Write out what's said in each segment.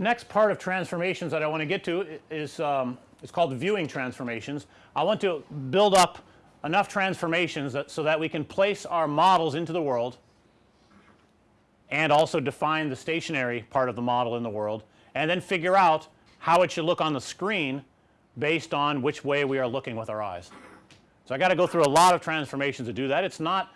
next part of transformations that I want to get to is um, it's called viewing transformations. I want to build up enough transformations that so that we can place our models into the world and also define the stationary part of the model in the world and then figure out how it should look on the screen based on which way we are looking with our eyes. So, I got to go through a lot of transformations to do that. It's not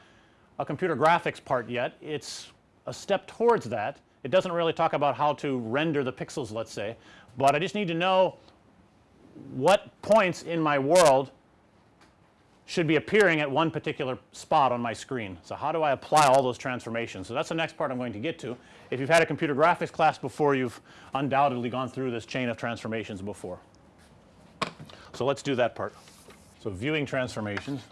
a computer graphics part yet. It's a step towards that. It doesn't really talk about how to render the pixels let's say, but I just need to know what points in my world should be appearing at one particular spot on my screen. So, how do I apply all those transformations? So, that's the next part I'm going to get to. If you've had a computer graphics class before you've undoubtedly gone through this chain of transformations before. So, let's do that part. So, viewing transformations.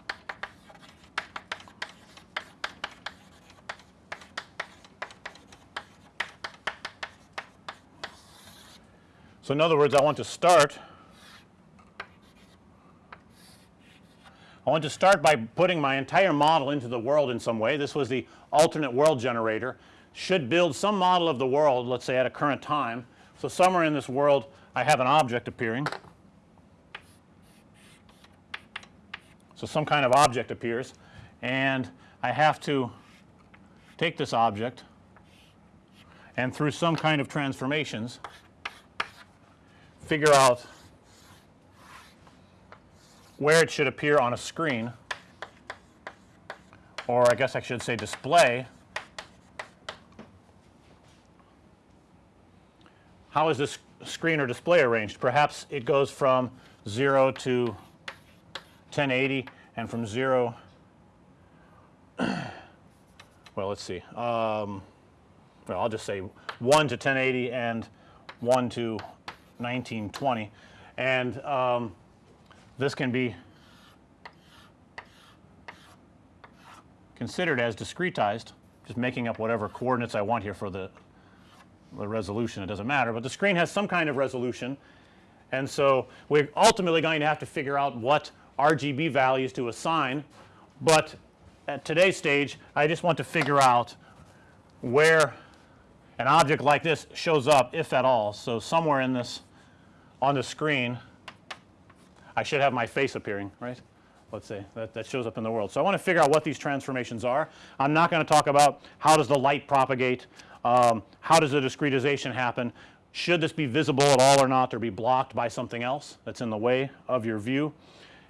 So, in other words I want to start I want to start by putting my entire model into the world in some way. This was the alternate world generator should build some model of the world let's say at a current time. So, somewhere in this world I have an object appearing. So, some kind of object appears and I have to take this object and through some kind of transformations figure out where it should appear on a screen or I guess I should say display. How is this screen or display arranged? Perhaps it goes from 0 to 1080 and from 0 well let's see um, well I'll just say 1 to 1080 and 1 to 1920 and um, this can be considered as discretized just making up whatever coordinates I want here for the, the resolution it doesn't matter, but the screen has some kind of resolution and so we're ultimately going to have to figure out what RGB values to assign, but at today's stage I just want to figure out where an object like this shows up if at all. So, somewhere in this on the screen I should have my face appearing right let's say that, that shows up in the world. So, I want to figure out what these transformations are. I'm not going to talk about how does the light propagate, um, how does the discretization happen, should this be visible at all or not or be blocked by something else that's in the way of your view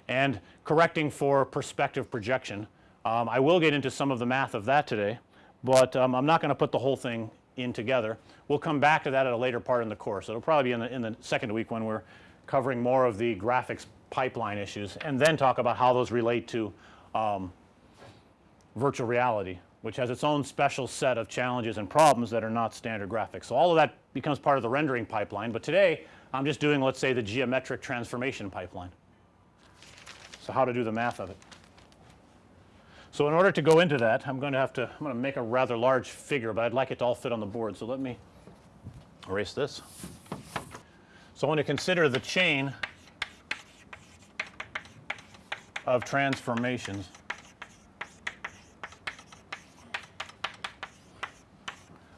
and correcting for perspective projection. Um, I will get into some of the math of that today, but um, I'm not going to put the whole thing in together. We'll come back to that at a later part in the course. It'll probably be in the in the second week when we're covering more of the graphics pipeline issues and then talk about how those relate to um, virtual reality which has its own special set of challenges and problems that are not standard graphics. So, all of that becomes part of the rendering pipeline, but today I'm just doing let's say the geometric transformation pipeline. So, how to do the math of it. So, in order to go into that I'm going to have to I'm going to make a rather large figure, but I'd like it to all fit on the board. So, let me erase this. So, I want to consider the chain of transformations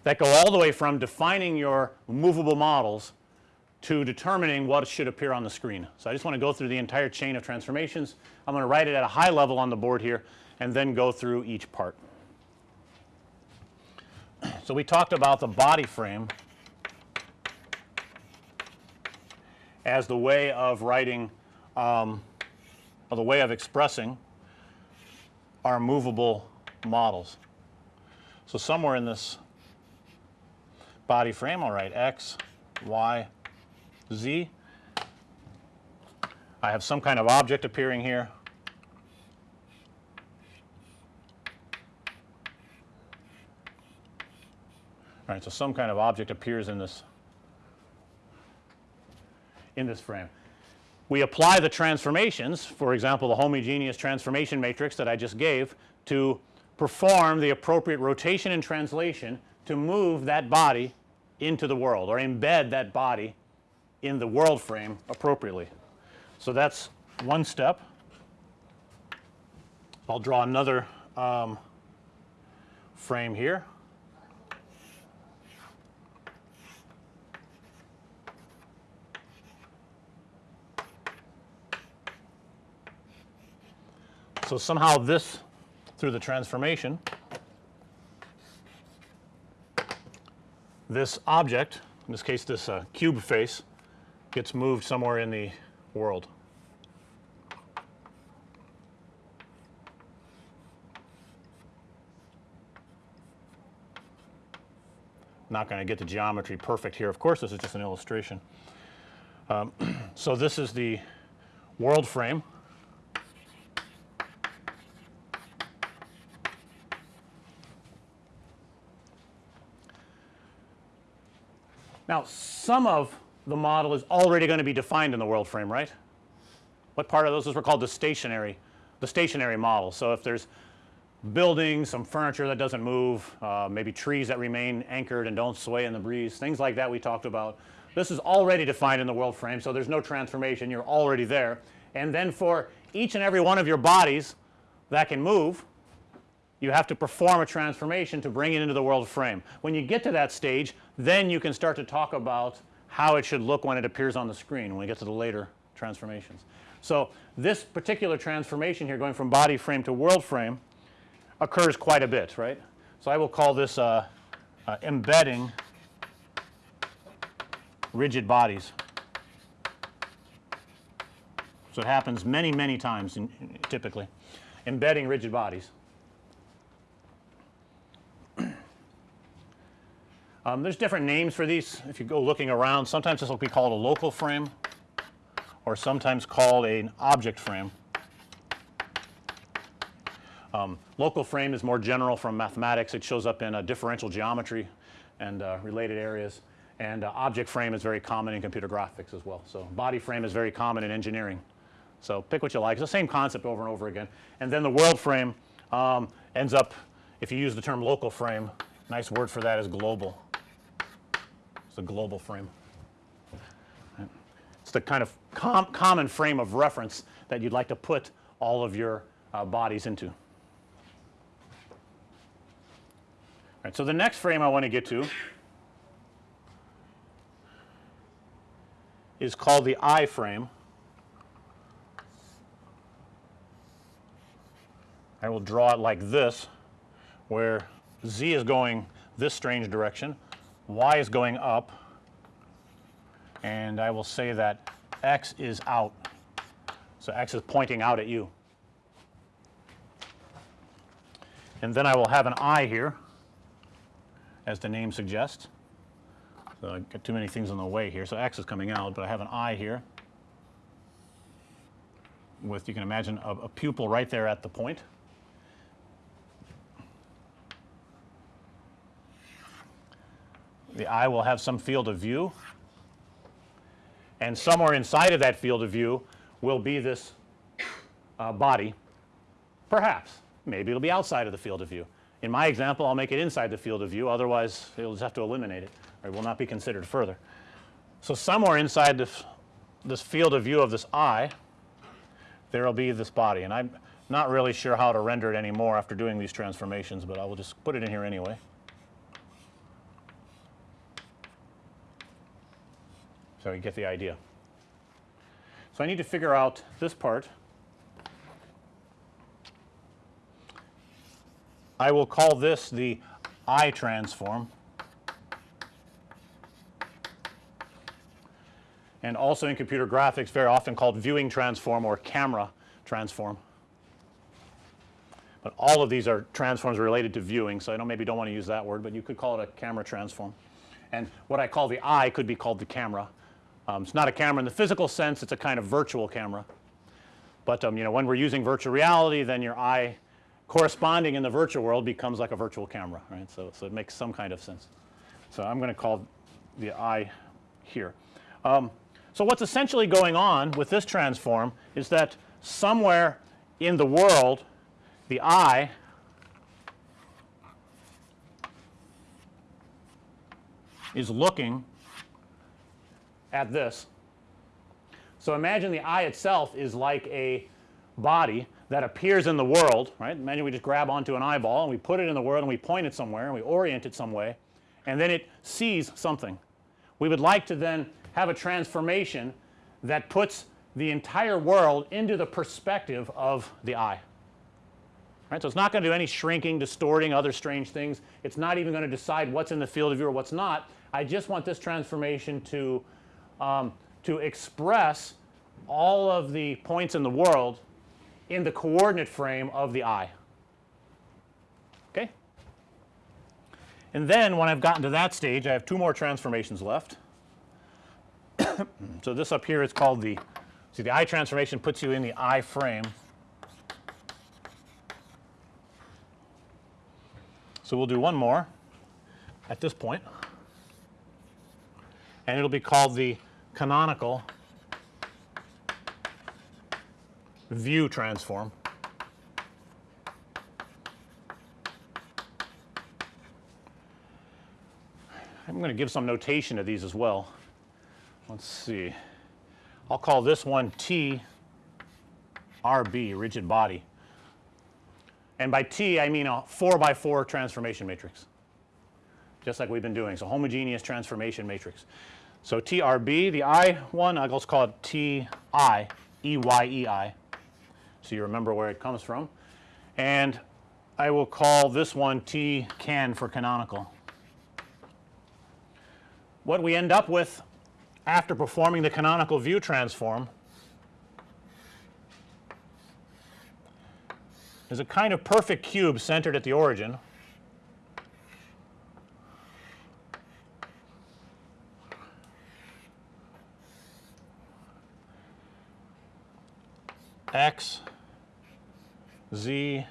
that go all the way from defining your movable models to determining what should appear on the screen. So, I just want to go through the entire chain of transformations. I'm going to write it at a high level on the board here and then go through each part. So, we talked about the body frame as the way of writing um, or the way of expressing our movable models. So, somewhere in this body frame I'll write x, y, z. I have some kind of object appearing here. Right, so some kind of object appears in this in this frame. We apply the transformations for example, the homogeneous transformation matrix that I just gave to perform the appropriate rotation and translation to move that body into the world or embed that body in the world frame appropriately. So, that's one step. I'll draw another um, frame here. So, somehow this through the transformation this object in this case this uh, cube face gets moved somewhere in the world. Not going to get the geometry perfect here. Of course, this is just an illustration. Um, so, this is the world frame. Now, some of the model is already going to be defined in the world frame, right? What part of those is were called the stationary, the stationary model. So, if there's buildings, some furniture that doesn't move, uh, maybe trees that remain anchored and don't sway in the breeze, things like that we talked about. This is already defined in the world frame. So, there's no transformation you're already there and then for each and every one of your bodies that can move you have to perform a transformation to bring it into the world frame. When you get to that stage then you can start to talk about how it should look when it appears on the screen when we get to the later transformations. So, this particular transformation here going from body frame to world frame occurs quite a bit right. So, I will call this uh, uh, embedding rigid bodies. So, it happens many many times in, typically embedding rigid bodies. Um, there's different names for these if you go looking around sometimes this will be called a local frame or sometimes called an object frame. Um, local frame is more general from mathematics it shows up in a differential geometry and uh, related areas and uh, object frame is very common in computer graphics as well. So, body frame is very common in engineering. So, pick what you like it's the same concept over and over again and then the world frame um, ends up if you use the term local frame nice word for that is global. It's a global frame. It's the kind of com common frame of reference that you'd like to put all of your uh, bodies into. Right, so the next frame I want to get to is called the eye frame. I will draw it like this where z is going this strange direction y is going up and I will say that x is out. So, x is pointing out at you. And then I will have an eye here as the name suggests. So, I got too many things in the way here. So, x is coming out, but I have an eye here with you can imagine a, a pupil right there at the point. The eye will have some field of view and somewhere inside of that field of view will be this uh, body perhaps maybe it'll be outside of the field of view. In my example I'll make it inside the field of view otherwise you'll just have to eliminate it or it will not be considered further. So, somewhere inside this, this field of view of this eye there will be this body and I'm not really sure how to render it anymore after doing these transformations, but I will just put it in here anyway. So, you get the idea. So, I need to figure out this part. I will call this the eye transform and also in computer graphics very often called viewing transform or camera transform. But all of these are transforms related to viewing. So, I know maybe don't want to use that word, but you could call it a camera transform. And what I call the eye could be called the camera um, it's not a camera in the physical sense, it's a kind of virtual camera. But um, you know when we're using virtual reality then your eye corresponding in the virtual world becomes like a virtual camera right. So, so it makes some kind of sense. So, I'm going to call the eye here. Um, so, what's essentially going on with this transform is that somewhere in the world the eye is looking at this. So, imagine the eye itself is like a body that appears in the world right. Imagine we just grab onto an eyeball and we put it in the world and we point it somewhere and we orient it some way and then it sees something. We would like to then have a transformation that puts the entire world into the perspective of the eye. right. So, it's not going to do any shrinking, distorting, other strange things. It's not even going to decide what's in the field of view or what's not. I just want this transformation to, um, to express all of the points in the world in the coordinate frame of the eye. Okay. And then when I've gotten to that stage, I have two more transformations left. so, this up here is called the see the eye transformation puts you in the eye frame. So, we'll do one more at this point and it'll be called the canonical view transform. I'm going to give some notation to these as well. Let's see. I'll call this one T RB, rigid body. And by T, I mean a 4 by 4 transformation matrix, just like we've been doing. So, homogeneous transformation matrix. So, TRB, the I one, I'll just call it TI, EYEI. So, you remember where it comes from. And I will call this one T can for canonical. What we end up with after performing the canonical view transform is a kind of perfect cube centered at the origin. X, z,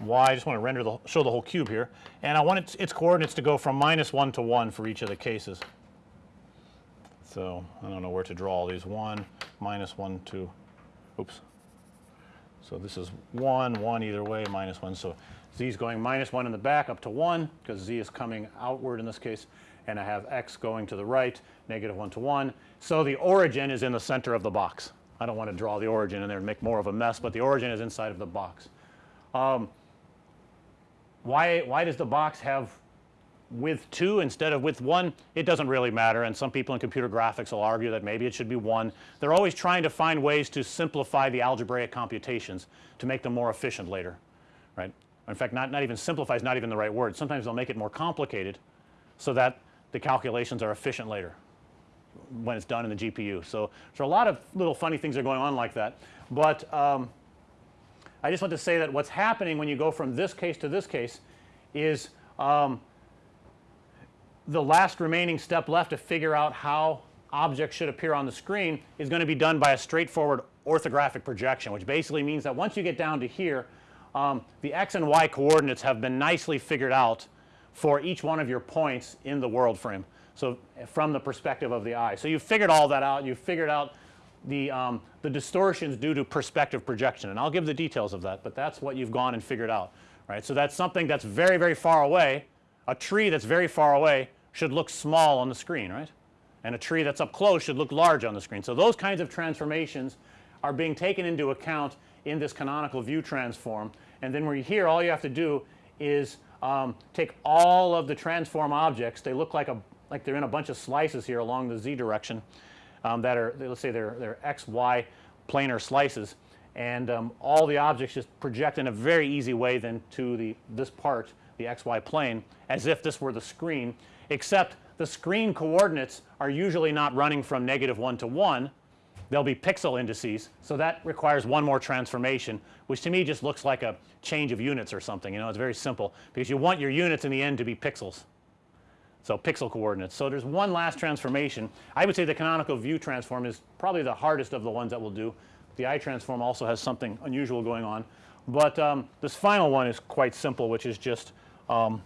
y. I just want to render the show the whole cube here, and I want its, its coordinates to go from minus 1 to 1 for each of the cases. So, I don't know where to draw all these 1, minus 1, 2, oops. So, this is 1, 1 either way, minus 1. So, z is going minus 1 in the back up to 1 because z is coming outward in this case and I have x going to the right negative 1 to 1. So, the origin is in the center of the box. I don't want to draw the origin in there and make more of a mess, but the origin is inside of the box. Um, why, why does the box have width 2 instead of width 1? It doesn't really matter and some people in computer graphics will argue that maybe it should be 1. They're always trying to find ways to simplify the algebraic computations to make them more efficient later, right. In fact, not, not even simplify is not even the right word. Sometimes they'll make it more complicated so that the calculations are efficient later when it's done in the GPU. So, so a lot of little funny things are going on like that, but um, I just want to say that what's happening when you go from this case to this case is um, the last remaining step left to figure out how objects should appear on the screen is going to be done by a straightforward orthographic projection, which basically means that once you get down to here, um, the x and y coordinates have been nicely figured out for each one of your points in the world frame. So, from the perspective of the eye. So, you've figured all that out, you've figured out the, um, the distortions due to perspective projection and I'll give the details of that, but that's what you've gone and figured out, right. So, that's something that's very, very far away, a tree that's very far away should look small on the screen, right, and a tree that's up close should look large on the screen. So, those kinds of transformations are being taken into account in this canonical view transform and then when you're here all you have to do is um, take all of the transform objects, they look like a like they're in a bunch of slices here along the z direction um, that are let's say they're, they're x, y planar slices. And um, all the objects just project in a very easy way then to the this part the xy plane as if this were the screen except the screen coordinates are usually not running from negative 1 to 1 they'll be pixel indices. So, that requires one more transformation which to me just looks like a change of units or something you know it's very simple because you want your units in the end to be pixels. So, pixel coordinates. So, there's one last transformation. I would say the canonical view transform is probably the hardest of the ones that we'll do. The eye transform also has something unusual going on, but um, this final one is quite simple which is just um,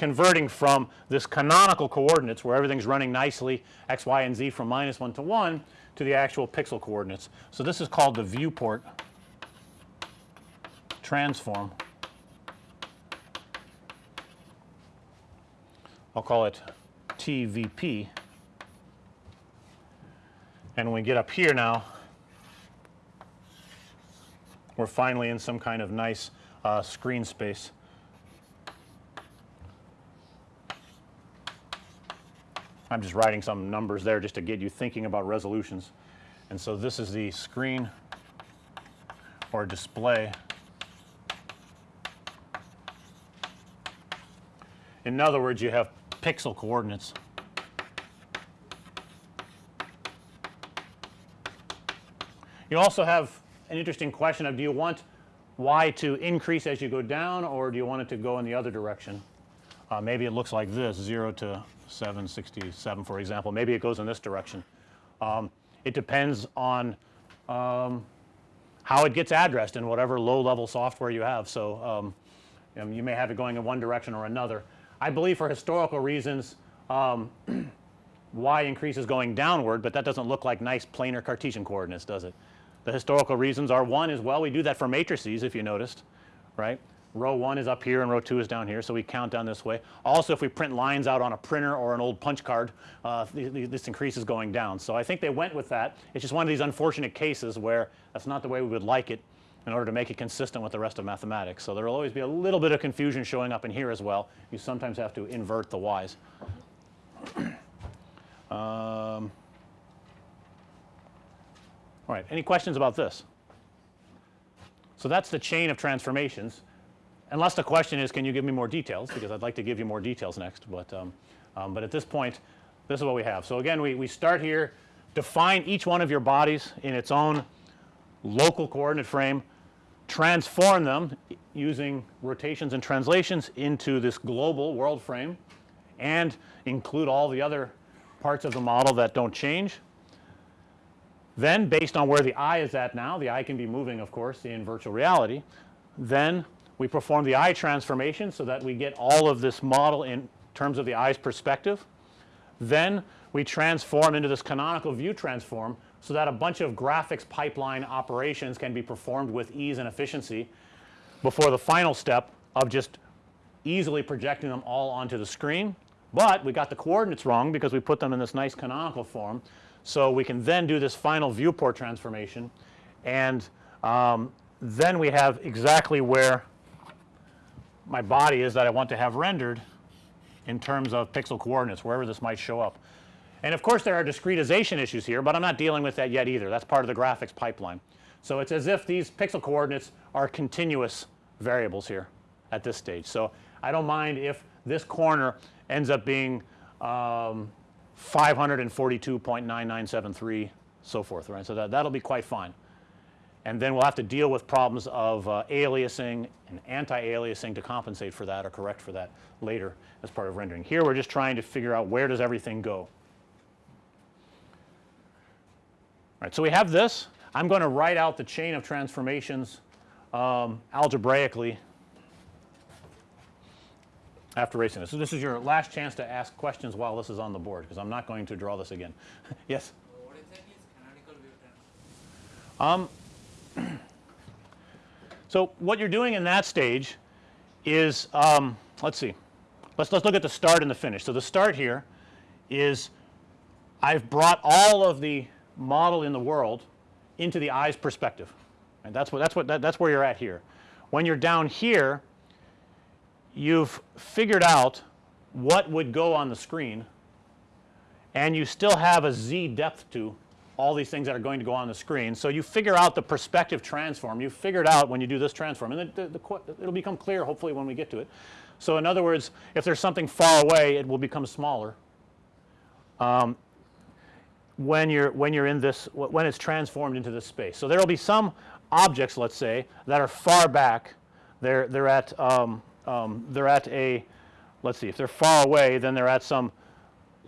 converting from this canonical coordinates where everything's running nicely x, y, and z from minus 1 to 1 to the actual pixel coordinates. So, this is called the viewport transform. I'll call it TVP. And when we get up here now, we're finally in some kind of nice uh, screen space. I'm just writing some numbers there just to get you thinking about resolutions. And so, this is the screen or display. In other words, you have pixel coordinates. You also have an interesting question of do you want y to increase as you go down or do you want it to go in the other direction? Uh, maybe it looks like this 0 to 767 for example, maybe it goes in this direction. Um, it depends on um, how it gets addressed in whatever low level software you have. So, um, um you may have it going in one direction or another. I believe for historical reasons um, y increases going downward, but that doesn't look like nice planar Cartesian coordinates does it? The historical reasons are one is well we do that for matrices if you noticed right. Row 1 is up here and row 2 is down here. So, we count down this way. Also if we print lines out on a printer or an old punch card uh, this increases going down. So, I think they went with that. It's just one of these unfortunate cases where that's not the way we would like it in order to make it consistent with the rest of mathematics. So, there will always be a little bit of confusion showing up in here as well. You sometimes have to invert the y's. um, all right, any questions about this? So that's the chain of transformations unless the question is can you give me more details because I'd like to give you more details next, but um, um, but at this point this is what we have. So again we, we start here define each one of your bodies in its own local coordinate frame, transform them using rotations and translations into this global world frame and include all the other parts of the model that don't change then based on where the eye is at now, the eye can be moving of course in virtual reality. Then we perform the eye transformation so that we get all of this model in terms of the eye's perspective. Then we transform into this canonical view transform so that a bunch of graphics pipeline operations can be performed with ease and efficiency before the final step of just easily projecting them all onto the screen. But we got the coordinates wrong because we put them in this nice canonical form. So, we can then do this final viewport transformation and um, then we have exactly where my body is that I want to have rendered in terms of pixel coordinates wherever this might show up. And of course, there are discretization issues here, but I'm not dealing with that yet either. That's part of the graphics pipeline. So, it's as if these pixel coordinates are continuous variables here at this stage. So, I don't mind if this corner ends up being um, 542.9973 so forth right. So, that that'll be quite fine and then we'll have to deal with problems of uh, aliasing and anti-aliasing to compensate for that or correct for that later as part of rendering. Here we're just trying to figure out where does everything go. All right, so we have this. I'm going to write out the chain of transformations um, algebraically after racing this. So, this is your last chance to ask questions while this is on the board because I'm not going to draw this again. yes? What exactly is canonical view Um, so, what you're doing in that stage is um, let's see let's let's look at the start and the finish. So, the start here is I've brought all of the model in the world into the eye's perspective and that's what that's what that, that's where you're at here. When you're down here you've figured out what would go on the screen and you still have a z depth to all these things that are going to go on the screen. So, you figure out the perspective transform, you figured out when you do this transform and the, the, the, it'll become clear hopefully when we get to it. So, in other words if there's something far away it will become smaller um, when you're when you're in this when it's transformed into this space. So, there will be some objects let's say that are far back they're they're at um, um, they're at a let's see if they're far away then they're at some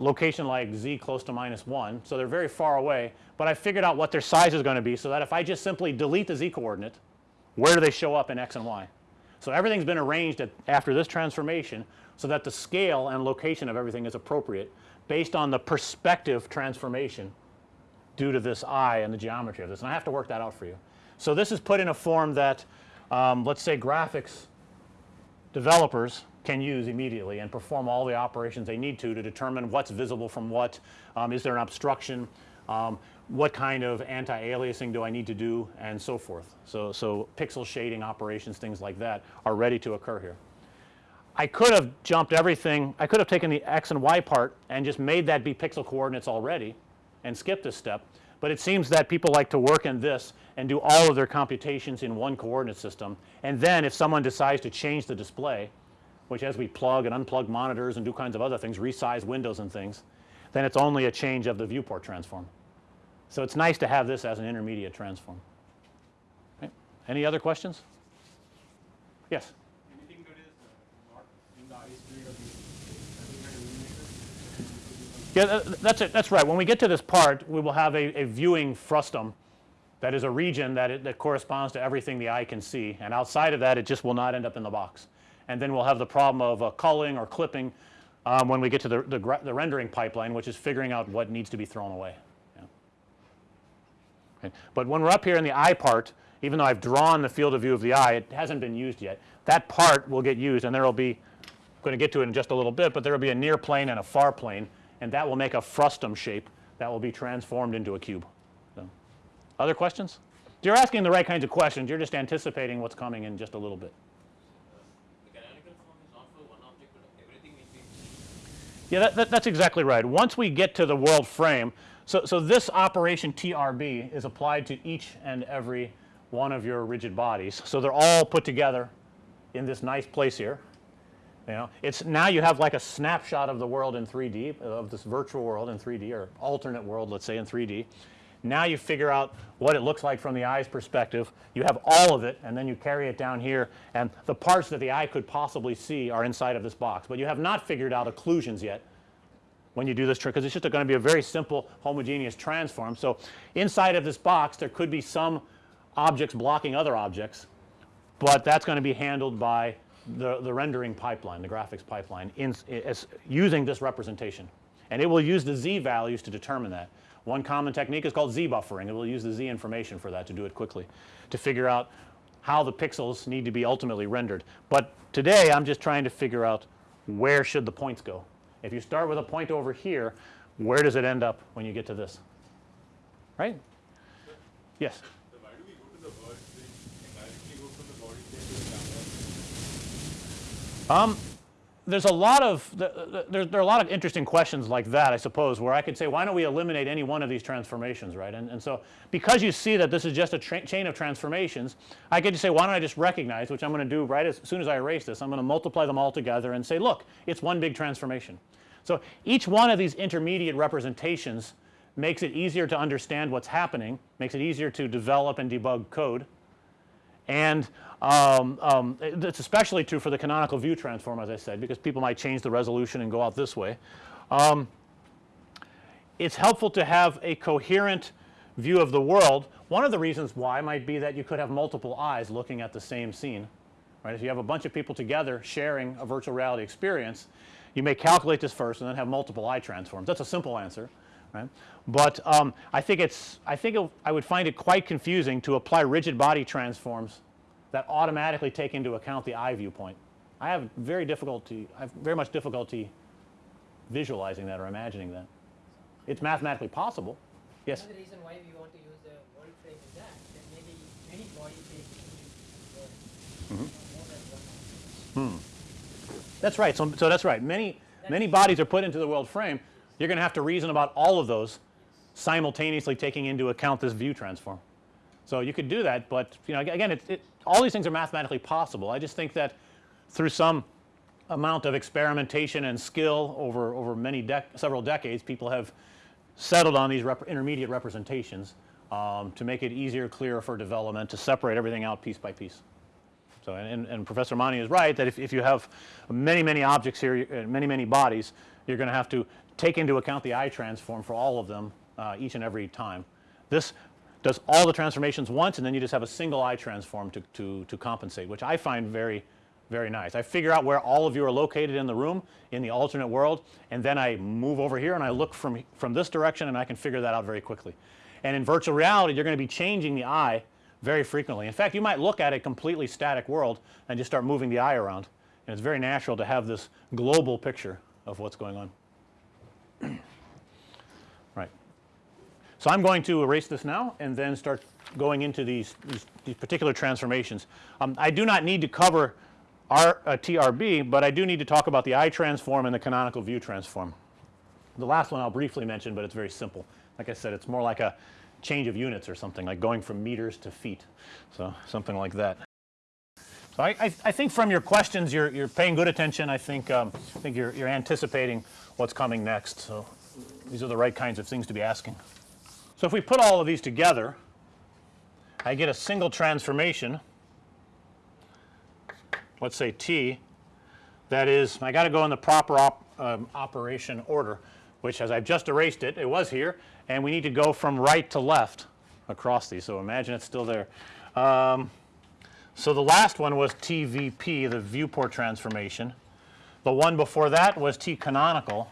location like z close to minus 1. So, they're very far away, but I figured out what their size is going to be so that if I just simply delete the z coordinate where do they show up in x and y. So, everything's been arranged at, after this transformation so that the scale and location of everything is appropriate based on the perspective transformation due to this eye and the geometry of this and I have to work that out for you. So, this is put in a form that um, let's say graphics developers can use immediately and perform all the operations they need to to determine what's visible from what, um, is there an obstruction, um, what kind of anti-aliasing do I need to do and so forth. So, so pixel shading operations things like that are ready to occur here. I could have jumped everything I could have taken the x and y part and just made that be pixel coordinates already and skipped this step, but it seems that people like to work in this and do all of their computations in one coordinate system. And then if someone decides to change the display, which as we plug and unplug monitors and do kinds of other things, resize windows and things, then it's only a change of the viewport transform. So it's nice to have this as an intermediate transform. Okay. Any other questions? Yes. Anything that is not in the ice grade of the Yeah, that's it. That's right. When we get to this part, we will have a, a viewing frustum that is a region that, it, that corresponds to everything the eye can see. And outside of that, it just will not end up in the box. And then we'll have the problem of uh, culling or clipping um, when we get to the, the, the rendering pipeline, which is figuring out what needs to be thrown away. Yeah. Okay. But when we're up here in the eye part, even though I've drawn the field of view of the eye, it hasn't been used yet. That part will get used, and there will be I'm going to get to it in just a little bit, but there will be a near plane and a far plane, and that will make a frustum shape that will be transformed into a cube. So, other questions? You're asking the right kinds of questions. You're just anticipating what's coming in just a little bit. The canonical form is not for one object, but everything will be. Yeah, that, that, that's exactly right. Once we get to the world frame, so, so this operation TRB is applied to each and every one of your rigid bodies. So they're all put together in this nice place here. You know, it's now you have like a snapshot of the world in 3D, of this virtual world in 3D or alternate world, let's say in 3D. Now you figure out what it looks like from the eye's perspective. You have all of it and then you carry it down here and the parts that the eye could possibly see are inside of this box. But you have not figured out occlusions yet when you do this trick because it's just going to be a very simple homogeneous transform. So, inside of this box there could be some objects blocking other objects, but that's going to be handled by the, the rendering pipeline, the graphics pipeline in, as using this representation. And it will use the z values to determine that. One common technique is called z buffering. It will use the z information for that to do it quickly to figure out how the pixels need to be ultimately rendered. But today I'm just trying to figure out where should the points go. If you start with a point over here, where does it end up when you get to this? Right? Yes. Um, there's a lot of th- th- there, there are a lot of interesting questions like that I suppose where I could say why don't we eliminate any one of these transformations right and, and so because you see that this is just a chain of transformations I could just say why don't I just recognize which I'm going to do right as soon as I erase this I'm going to multiply them all together and say look it's one big transformation. So each one of these intermediate representations makes it easier to understand what's happening makes it easier to develop and debug code and um, um, it's especially true for the canonical view transform as I said because people might change the resolution and go out this way. Um, it's helpful to have a coherent view of the world. One of the reasons why might be that you could have multiple eyes looking at the same scene right. If you have a bunch of people together sharing a virtual reality experience you may calculate this first and then have multiple eye transforms. That's a simple answer right. But um, I think it's I think it, I would find it quite confusing to apply rigid body transforms that automatically take into account the eye viewpoint. I have very difficulty I have very much difficulty visualizing that or imagining that. It's mathematically possible. Yes. Another reason why we want to use the world frame is that there may be many body frames in the world. More than one. Hmm. That's right. So, so that's right. Many many bodies are put into the world frame. You're going to have to reason about all of those simultaneously taking into account this view transform. So you could do that, but you know again it, it all these things are mathematically possible. I just think that through some amount of experimentation and skill over over many dec several decades people have settled on these rep intermediate representations um, to make it easier clearer for development to separate everything out piece by piece. So and, and, and Professor Mani is right that if, if you have many many objects here uh, many many bodies you're going to have to take into account the eye transform for all of them uh, each and every time. This does all the transformations once and then you just have a single eye transform to, to, to compensate which I find very very nice. I figure out where all of you are located in the room in the alternate world and then I move over here and I look from from this direction and I can figure that out very quickly. And in virtual reality you're going to be changing the eye very frequently. In fact, you might look at a completely static world and just start moving the eye around and it's very natural to have this global picture of what's going on. So I'm going to erase this now and then start going into these, these, these particular transformations. Um, I do not need to cover R, uh, TRB, but I do need to talk about the eye transform and the canonical view transform. The last one I'll briefly mention, but it's very simple. Like I said, it's more like a change of units or something like going from meters to feet. So, something like that. So, I, I, I think from your questions you're, you're paying good attention. I think, um, I think you're, you're anticipating what's coming next. So, these are the right kinds of things to be asking. So, if we put all of these together I get a single transformation let's say T that is I got to go in the proper op, um, operation order which as I've just erased it, it was here and we need to go from right to left across these. So, imagine it's still there. Um, so, the last one was TVP the viewport transformation. The one before that was T canonical.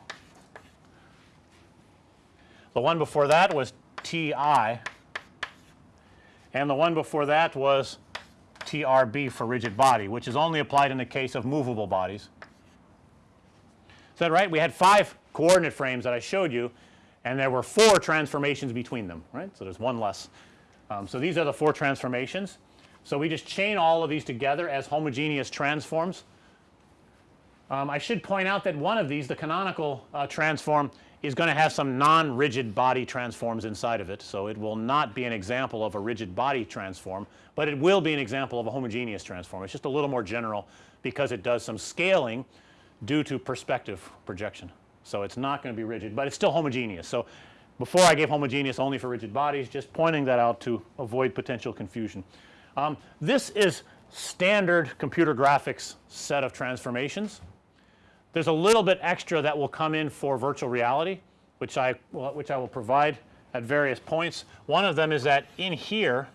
The one before that was TI and the one before that was TRB for rigid body which is only applied in the case of movable bodies. Is that right? We had 5 coordinate frames that I showed you and there were 4 transformations between them right. So, there's one less. Um, so, these are the 4 transformations. So, we just chain all of these together as homogeneous transforms. Um, I should point out that one of these the canonical uh, transform is going to have some non-rigid body transforms inside of it. So, it will not be an example of a rigid body transform, but it will be an example of a homogeneous transform. It's just a little more general because it does some scaling due to perspective projection. So, it's not going to be rigid, but it's still homogeneous. So, before I gave homogeneous only for rigid bodies just pointing that out to avoid potential confusion. Um, this is standard computer graphics set of transformations. There's a little bit extra that will come in for virtual reality which I which I will provide at various points. One of them is that in here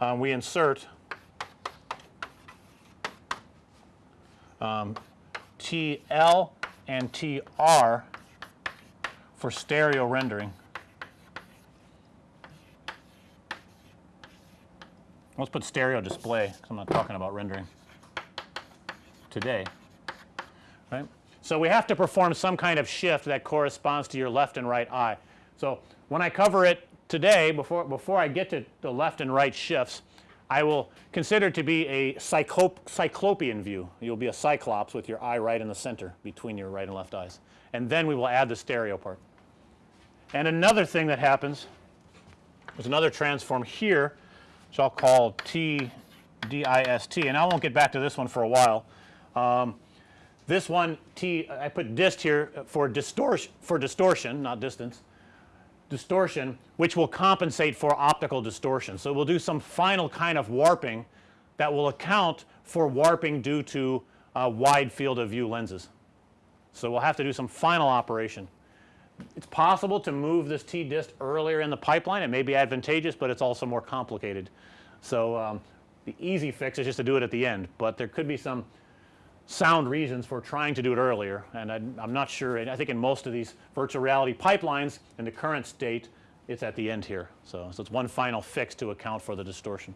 um, we insert um, TL and TR for stereo rendering. Let's put stereo display because I'm not talking about rendering today. So, we have to perform some kind of shift that corresponds to your left and right eye. So, when I cover it today before, before I get to the left and right shifts I will consider to be a cyclop cyclopean view. You'll be a cyclops with your eye right in the center between your right and left eyes and then we will add the stereo part. And another thing that happens is another transform here which I'll call T DIST and I won't get back to this one for a while. Um, this one T I put dist here for distortion for distortion not distance distortion which will compensate for optical distortion. So, we'll do some final kind of warping that will account for warping due to uh, wide field of view lenses. So, we'll have to do some final operation. It's possible to move this T dist earlier in the pipeline it may be advantageous, but it's also more complicated. So, um, the easy fix is just to do it at the end, but there could be some sound reasons for trying to do it earlier and I, am not sure I think in most of these virtual reality pipelines in the current state it's at the end here. So, so it's one final fix to account for the distortion.